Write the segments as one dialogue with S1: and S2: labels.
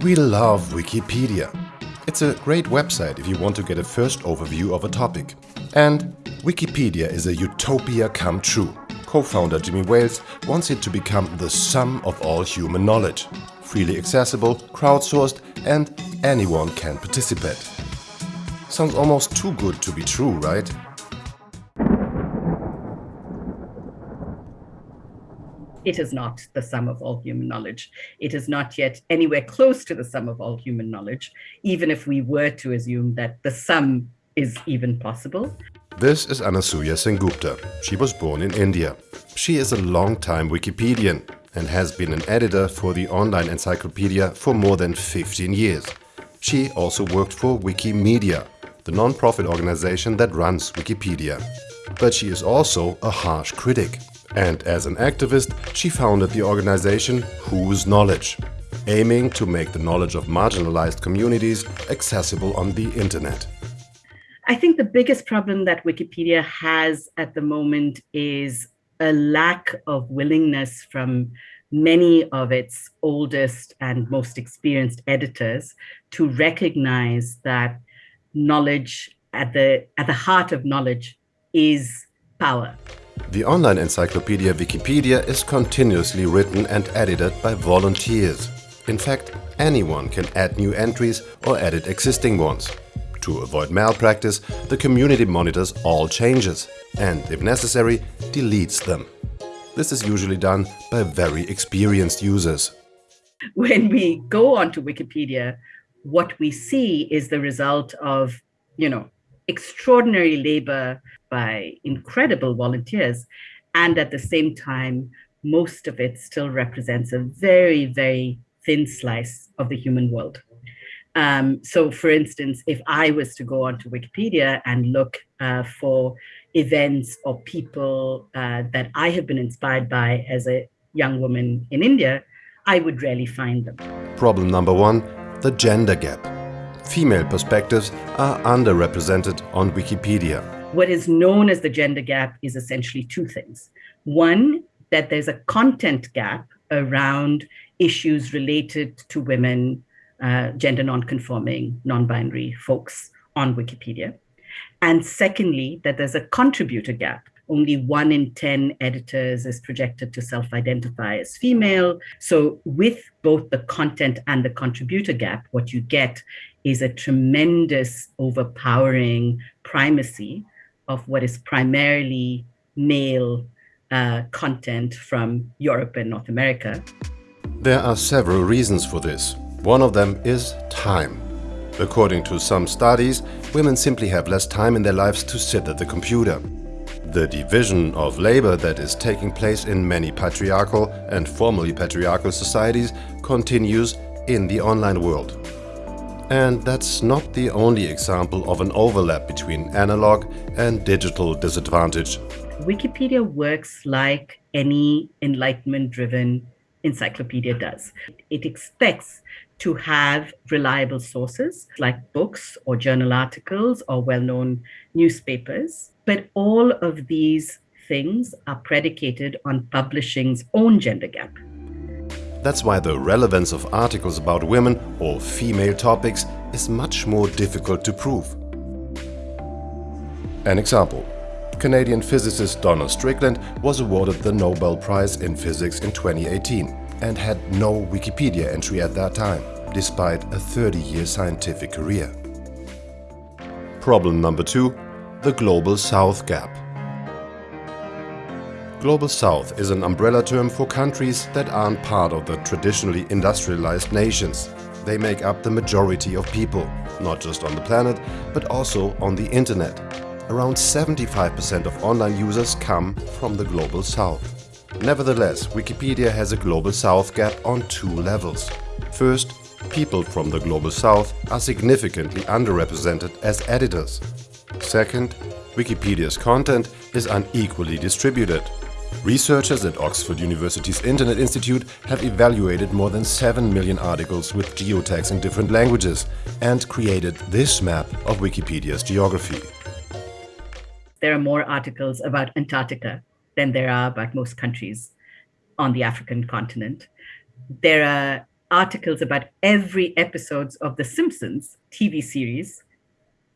S1: We love Wikipedia. It's a great website if you want to get a first overview of a topic. And Wikipedia is a utopia come true. Co-founder Jimmy Wales wants it to become the sum of all human knowledge. Freely accessible, crowdsourced and anyone can participate. Sounds almost too good to be true, right?
S2: It is not the sum of all human knowledge. It is not yet anywhere close to the sum of all human knowledge, even if we were to assume that the sum is even possible.
S1: This is Anasuya Sengupta. She was born in India. She is a long-time Wikipedian and has been an editor for the online encyclopedia for more than 15 years. She also worked for Wikimedia, the non-profit organization that runs Wikipedia. But she is also a harsh critic. And as an activist, she founded the organization Whose Knowledge, aiming to make the knowledge of marginalized communities accessible on the internet.
S2: I think the biggest problem that Wikipedia has at the moment is a lack of willingness from many of its oldest and most experienced editors to recognize that knowledge at the at the heart of knowledge is power.
S1: The online encyclopedia Wikipedia is continuously written and edited by volunteers. In fact, anyone can add new entries or edit existing ones. To avoid malpractice, the community monitors all changes and, if necessary, deletes them. This is usually done by very experienced users.
S2: When we go onto Wikipedia, what we see is the result of, you know, extraordinary labor by incredible volunteers. And at the same time, most of it still represents a very, very thin slice of the human world. Um, so for instance, if I was to go onto Wikipedia and look uh, for events or people uh, that I have been inspired by as a young woman in India, I would rarely find them.
S1: Problem number one, the gender gap. Female perspectives are underrepresented on Wikipedia.
S2: What is known as the gender gap is essentially two things. One, that there's a content gap around issues related to women, uh, gender non-conforming, non-binary folks on Wikipedia. And secondly, that there's a contributor gap. Only one in 10 editors is projected to self-identify as female. So with both the content and the contributor gap, what you get is a tremendous overpowering primacy of what is primarily male uh, content from Europe and North America.
S1: There are several reasons for this. One of them is time. According to some studies, women simply have less time in their lives to sit at the computer. The division of labor that is taking place in many patriarchal and formerly patriarchal societies continues in the online world. And that's not the only example of an overlap between analog and digital disadvantage.
S2: Wikipedia works like any enlightenment-driven encyclopedia does. It expects to have reliable sources like books or journal articles or well-known newspapers. But all of these things are predicated on publishing's own gender gap.
S1: That's why the relevance of articles about women or female topics is much more difficult to prove. An example. Canadian physicist Donna Strickland was awarded the Nobel Prize in Physics in 2018 and had no Wikipedia entry at that time, despite a 30-year scientific career. Problem number two, the Global South Gap. Global South is an umbrella term for countries that aren't part of the traditionally industrialized nations. They make up the majority of people, not just on the planet, but also on the internet. Around 75% of online users come from the Global South. Nevertheless, Wikipedia has a Global South gap on two levels. First, people from the Global South are significantly underrepresented as editors. Second, Wikipedia's content is unequally distributed. Researchers at Oxford University's Internet Institute have evaluated more than 7 million articles with geotags in different languages and created this map of Wikipedia's geography.
S2: There are more articles about Antarctica than there are about most countries on the African continent. There are articles about every episodes of the Simpsons TV series,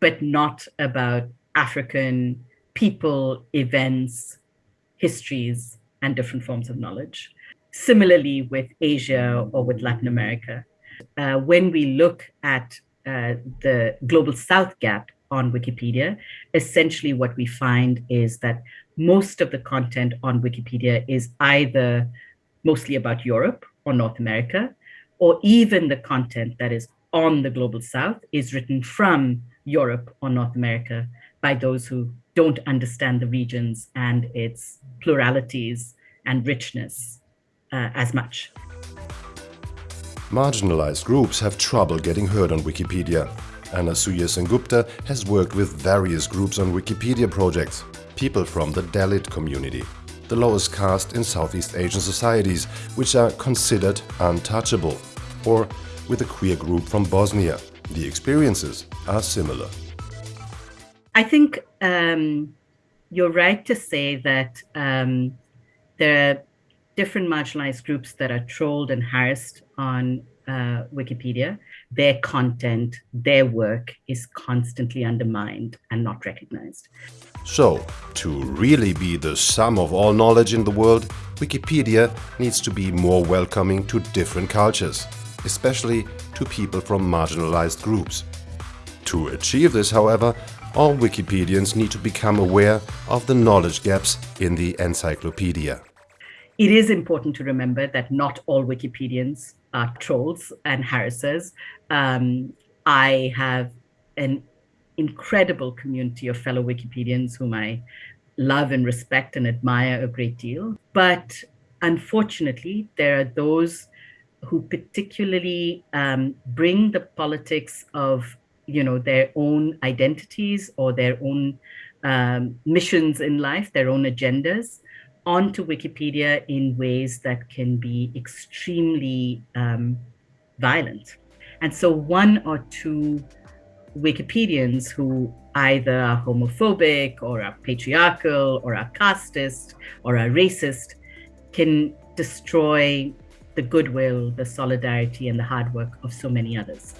S2: but not about African people, events, histories, and different forms of knowledge. Similarly, with Asia or with Latin America, uh, when we look at uh, the Global South gap on Wikipedia, essentially what we find is that most of the content on Wikipedia is either mostly about Europe or North America, or even the content that is on the Global South is written from Europe or North America by those who don't understand the regions and its pluralities and richness uh, as much.
S1: Marginalized groups have trouble getting heard on Wikipedia. Anasuya Sengupta has worked with various groups on Wikipedia projects, people from the Dalit community, the lowest caste in Southeast Asian societies, which are considered untouchable, or with a queer group from Bosnia. The experiences are similar.
S2: I think um, you're right to say that um, there are different marginalized groups that are trolled and harassed on uh, Wikipedia. Their content, their work is constantly undermined and not recognized.
S1: So, to really be the sum of all knowledge in the world, Wikipedia needs to be more welcoming to different cultures, especially to people from marginalized groups. To achieve this, however, all Wikipedians need to become aware of the knowledge gaps in the encyclopedia.
S2: It is important to remember that not all Wikipedians are trolls and harassers. Um, I have an incredible community of fellow Wikipedians whom I love and respect and admire a great deal. But unfortunately, there are those who particularly um, bring the politics of you know their own identities or their own um, missions in life, their own agendas onto Wikipedia in ways that can be extremely um, violent. And so one or two Wikipedians who either are homophobic or are patriarchal or are casteist or are racist can destroy the goodwill, the solidarity, and the hard work of so many others.